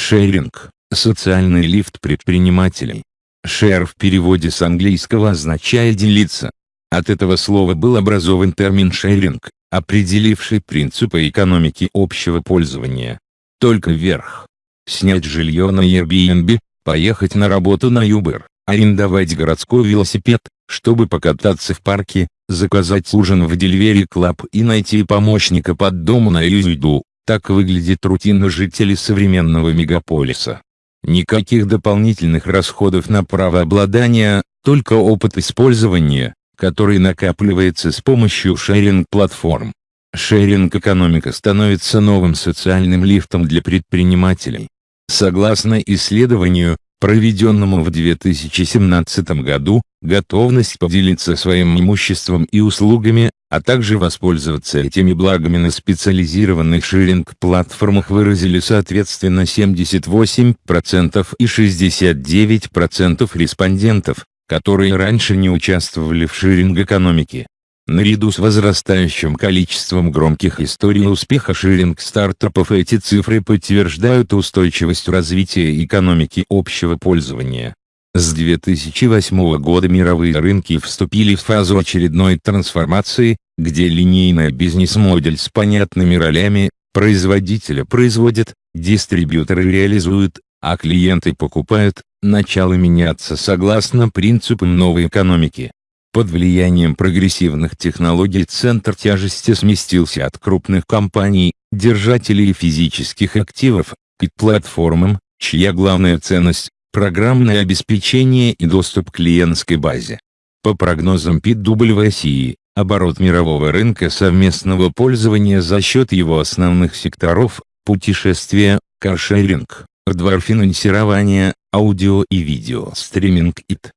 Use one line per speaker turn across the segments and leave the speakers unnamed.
Шеринг – социальный лифт предпринимателей. Share в переводе с английского означает «делиться». От этого слова был образован термин шеринг, определивший принципы экономики общего пользования. Только вверх. Снять жилье на Airbnb, поехать на работу на Uber, арендовать городской велосипед, чтобы покататься в парке, заказать ужин в Delivery Club и найти помощника под дому на Юзду. Так выглядит рутина жителей современного мегаполиса. Никаких дополнительных расходов на правообладание, только опыт использования, который накапливается с помощью шеринг-платформ. Шеринг-экономика становится новым социальным лифтом для предпринимателей. Согласно исследованию, проведенному в 2017 году, готовность поделиться своим имуществом и услугами, а также воспользоваться этими благами на специализированных ширинг-платформах выразили соответственно 78% и 69% респондентов, которые раньше не участвовали в ширинг-экономике. Наряду с возрастающим количеством громких историй успеха ширинг-стартапов эти цифры подтверждают устойчивость развития экономики общего пользования. С 2008 года мировые рынки вступили в фазу очередной трансформации, где линейная бизнес-модель с понятными ролями, производителя производят, дистрибьюторы реализуют, а клиенты покупают, начало меняться согласно принципам новой экономики. Под влиянием прогрессивных технологий центр тяжести сместился от крупных компаний, держателей физических активов, к платформам, чья главная ценность – программное обеспечение и доступ к клиентской базе. По прогнозам PwC, оборот мирового рынка совместного пользования за счет его основных секторов – путешествия, каршеринг, хардвар-финансирование, аудио и видео стриминг ИТ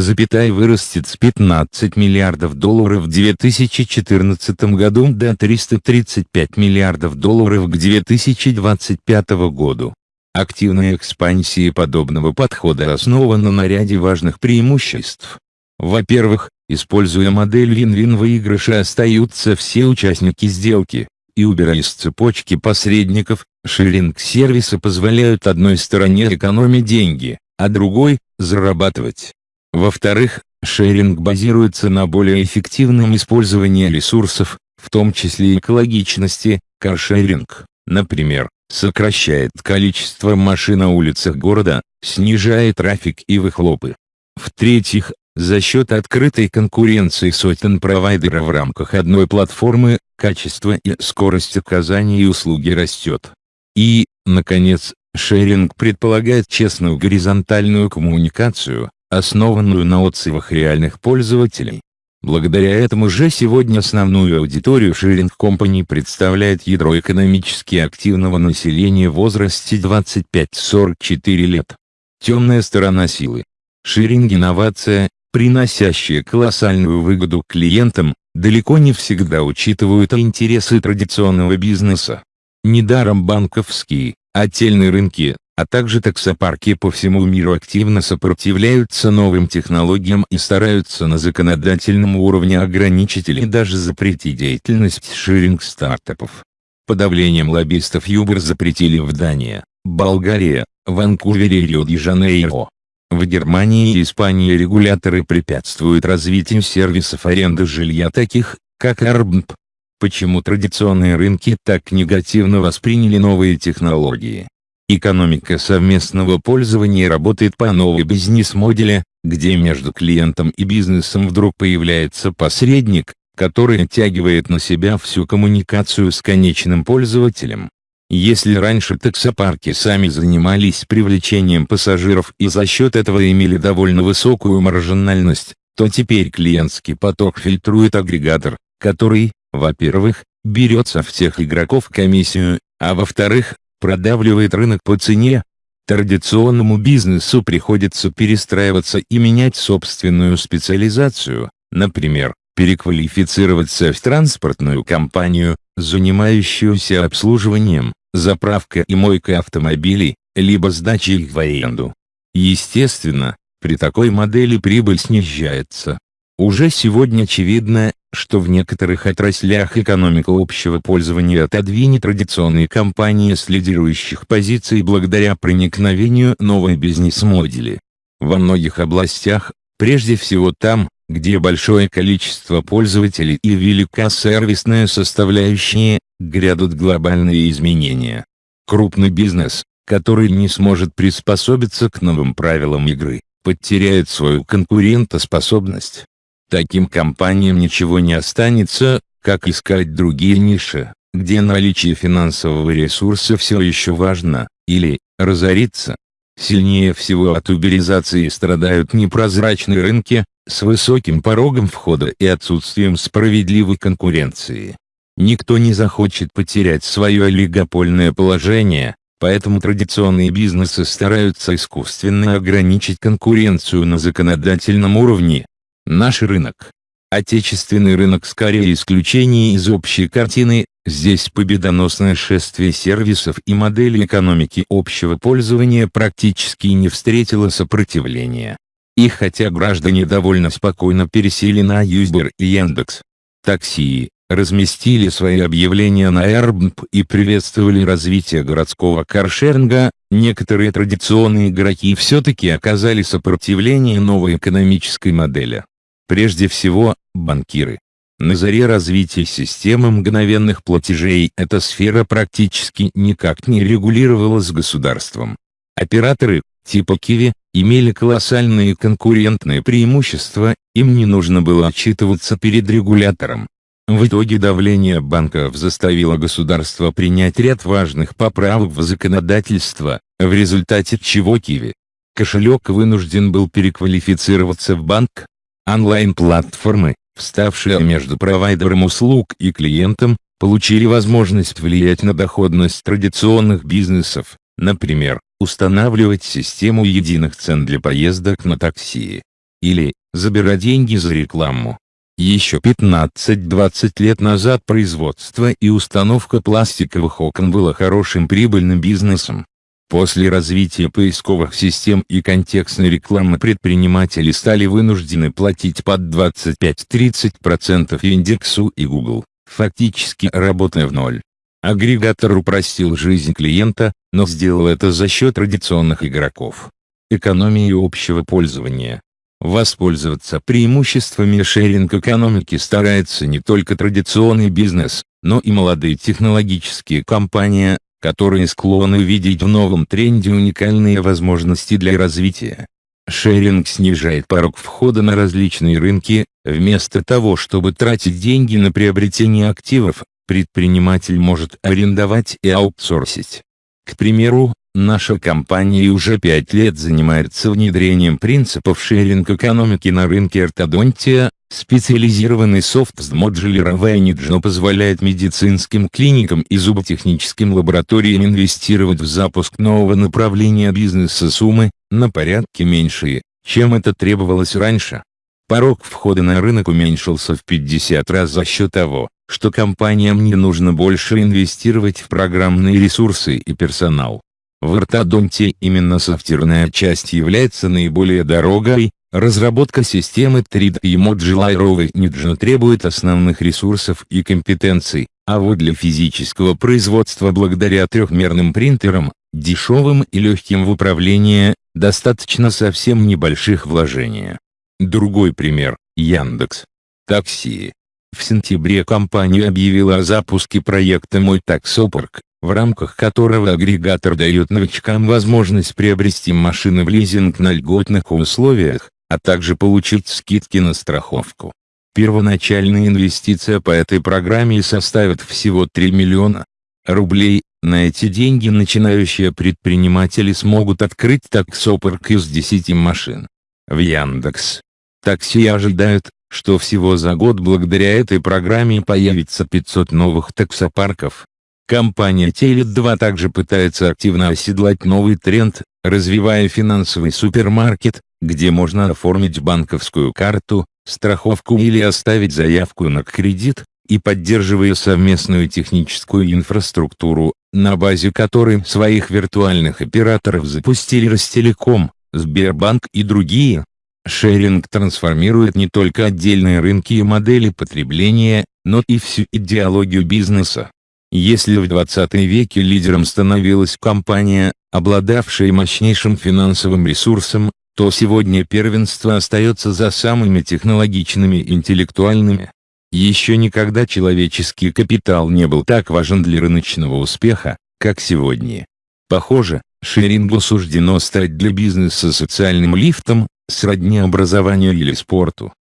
запятая вырастет с 15 миллиардов долларов в 2014 году до 335 миллиардов долларов к 2025 году. Активная экспансия подобного подхода основана на ряде важных преимуществ. Во-первых, используя модель вин-вин выигрыша остаются все участники сделки, и убирая из цепочки посредников, ширинг-сервисы позволяют одной стороне экономить деньги, а другой – зарабатывать. Во-вторых, шеринг базируется на более эффективном использовании ресурсов, в том числе экологичности, каршеринг, например, сокращает количество машин на улицах города, снижает трафик и выхлопы. В-третьих, за счет открытой конкуренции сотен провайдеров в рамках одной платформы, качество и скорость оказания услуги растет. И, наконец, шеринг предполагает честную горизонтальную коммуникацию, основанную на отзывах реальных пользователей. Благодаря этому же сегодня основную аудиторию Sharing Company представляет ядро экономически активного населения в возрасте 25-44 лет. Темная сторона силы. Ширинг инновация, приносящая колоссальную выгоду клиентам, далеко не всегда учитывают интересы традиционного бизнеса. Недаром банковские, отдельные рынки, а также таксопарки по всему миру активно сопротивляются новым технологиям и стараются на законодательном уровне ограничить или даже запретить деятельность ширинг-стартапов. Подавлением лоббистов Uber запретили в Дании, Болгарии, Ванкувере и Рио-де-Жанейро. В Германии и Испании регуляторы препятствуют развитию сервисов аренды жилья таких, как Airbnb. Почему традиционные рынки так негативно восприняли новые технологии? Экономика совместного пользования работает по новой бизнес-модели, где между клиентом и бизнесом вдруг появляется посредник, который оттягивает на себя всю коммуникацию с конечным пользователем. Если раньше таксопарки сами занимались привлечением пассажиров и за счет этого имели довольно высокую маржинальность, то теперь клиентский поток фильтрует агрегатор, который, во-первых, берет со всех игроков комиссию, а во-вторых, продавливает рынок по цене. Традиционному бизнесу приходится перестраиваться и менять собственную специализацию, например, переквалифицироваться в транспортную компанию, занимающуюся обслуживанием, заправкой и мойкой автомобилей, либо сдачей их в аренду. Естественно, при такой модели прибыль снижается. Уже сегодня очевидно, что в некоторых отраслях экономика общего пользования отодвинет традиционные компании с лидирующих позиций благодаря проникновению новой бизнес-модели. Во многих областях, прежде всего там, где большое количество пользователей и велика сервисная составляющая, грядут глобальные изменения. Крупный бизнес, который не сможет приспособиться к новым правилам игры, потеряет свою конкурентоспособность. Таким компаниям ничего не останется, как искать другие ниши, где наличие финансового ресурса все еще важно, или, разориться. Сильнее всего от уберизации страдают непрозрачные рынки, с высоким порогом входа и отсутствием справедливой конкуренции. Никто не захочет потерять свое олигопольное положение, поэтому традиционные бизнесы стараются искусственно ограничить конкуренцию на законодательном уровне, Наш рынок. Отечественный рынок скорее исключение из общей картины, здесь победоносное шествие сервисов и модели экономики общего пользования практически не встретило сопротивления. И хотя граждане довольно спокойно пересели на Юзбер и Яндекс. Такси, разместили свои объявления на Airbnb и приветствовали развитие городского каршеринга, некоторые традиционные игроки все-таки оказали сопротивление новой экономической модели. Прежде всего, банкиры. На заре развития системы мгновенных платежей эта сфера практически никак не регулировалась государством. Операторы, типа Киви, имели колоссальные конкурентные преимущества, им не нужно было отчитываться перед регулятором. В итоге давление банков заставило государство принять ряд важных поправок в законодательство, в результате чего Киви кошелек вынужден был переквалифицироваться в банк, Онлайн-платформы, вставшие между провайдером услуг и клиентом, получили возможность влиять на доходность традиционных бизнесов, например, устанавливать систему единых цен для поездок на такси. Или, забирать деньги за рекламу. Еще 15-20 лет назад производство и установка пластиковых окон было хорошим прибыльным бизнесом, После развития поисковых систем и контекстной рекламы предприниматели стали вынуждены платить под 25-30% индексу и Google, фактически работая в ноль. Агрегатор упростил жизнь клиента, но сделал это за счет традиционных игроков. Экономии общего пользования. Воспользоваться преимуществами шеринг-экономики старается не только традиционный бизнес, но и молодые технологические компании, которые склонны видеть в новом тренде уникальные возможности для развития. Шеринг снижает порог входа на различные рынки, вместо того чтобы тратить деньги на приобретение активов, предприниматель может арендовать и аутсорсить. К примеру, наша компания уже пять лет занимается внедрением принципов шеринг-экономики на рынке ортодонтия, Специализированный софт с модулировая Ниджно позволяет медицинским клиникам и зуботехническим лабораториям инвестировать в запуск нового направления бизнеса суммы, на порядке меньшие, чем это требовалось раньше. Порог входа на рынок уменьшился в 50 раз за счет того, что компаниям не нужно больше инвестировать в программные ресурсы и персонал. В ортодонтии именно софтверная часть является наиболее дорогой, Разработка системы 3D и Modular Engine требует основных ресурсов и компетенций, а вот для физического производства благодаря трехмерным принтерам, дешевым и легким в управлении, достаточно совсем небольших вложений. Другой пример – Яндекс. Такси. В сентябре компания объявила о запуске проекта «Мой таксопарк», в рамках которого агрегатор дает новичкам возможность приобрести машины в лизинг на льготных условиях, а также получить скидки на страховку. Первоначальная инвестиция по этой программе составит всего 3 миллиона рублей. На эти деньги начинающие предприниматели смогут открыть таксопарк из 10 машин. В Яндекс. Такси ожидают, что всего за год благодаря этой программе появится 500 новых таксопарков. Компания Теле2 также пытается активно оседлать новый тренд, развивая финансовый супермаркет, где можно оформить банковскую карту, страховку или оставить заявку на кредит, и поддерживая совместную техническую инфраструктуру, на базе которой своих виртуальных операторов запустили Ростелеком, Сбербанк и другие. Шеринг трансформирует не только отдельные рынки и модели потребления, но и всю идеологию бизнеса. Если в 20 веке лидером становилась компания, обладавшая мощнейшим финансовым ресурсом, то сегодня первенство остается за самыми технологичными интеллектуальными. Еще никогда человеческий капитал не был так важен для рыночного успеха, как сегодня. Похоже, шерингу суждено стать для бизнеса социальным лифтом, сродни образованию или спорту.